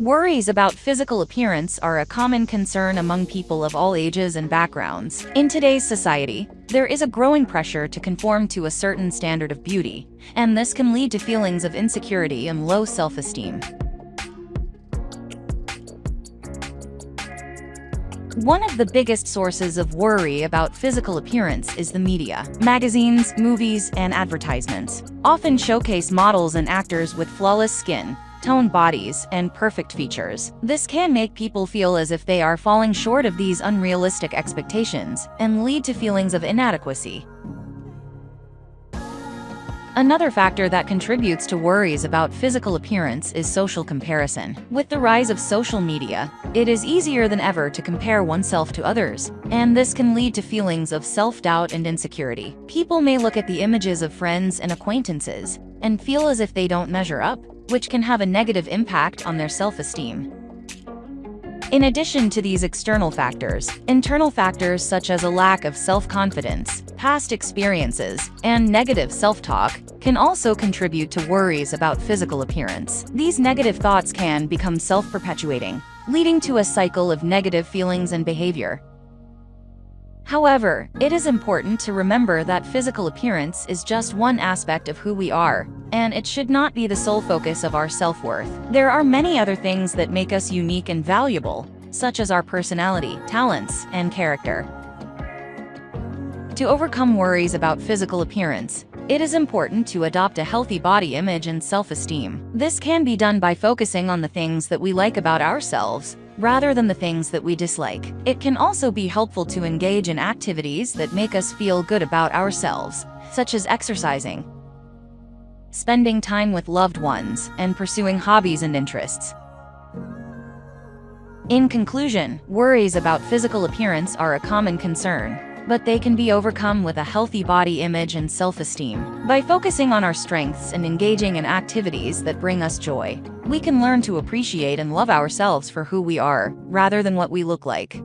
Worries about physical appearance are a common concern among people of all ages and backgrounds. In today's society, there is a growing pressure to conform to a certain standard of beauty, and this can lead to feelings of insecurity and low self-esteem. One of the biggest sources of worry about physical appearance is the media. Magazines, movies, and advertisements often showcase models and actors with flawless skin, toned bodies, and perfect features. This can make people feel as if they are falling short of these unrealistic expectations and lead to feelings of inadequacy. Another factor that contributes to worries about physical appearance is social comparison. With the rise of social media, it is easier than ever to compare oneself to others, and this can lead to feelings of self-doubt and insecurity. People may look at the images of friends and acquaintances and feel as if they don't measure up, which can have a negative impact on their self-esteem. In addition to these external factors, internal factors such as a lack of self-confidence, past experiences, and negative self-talk can also contribute to worries about physical appearance. These negative thoughts can become self-perpetuating, leading to a cycle of negative feelings and behavior. However, it is important to remember that physical appearance is just one aspect of who we are, and it should not be the sole focus of our self-worth. There are many other things that make us unique and valuable, such as our personality, talents, and character. To overcome worries about physical appearance, it is important to adopt a healthy body image and self-esteem. This can be done by focusing on the things that we like about ourselves, rather than the things that we dislike. It can also be helpful to engage in activities that make us feel good about ourselves, such as exercising, spending time with loved ones, and pursuing hobbies and interests. In conclusion, worries about physical appearance are a common concern, but they can be overcome with a healthy body image and self-esteem. By focusing on our strengths and engaging in activities that bring us joy, we can learn to appreciate and love ourselves for who we are, rather than what we look like.